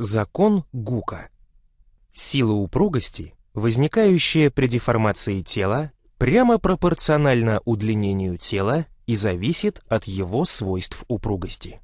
Закон Гука. Сила упругости, возникающая при деформации тела, прямо пропорциональна удлинению тела и зависит от его свойств упругости.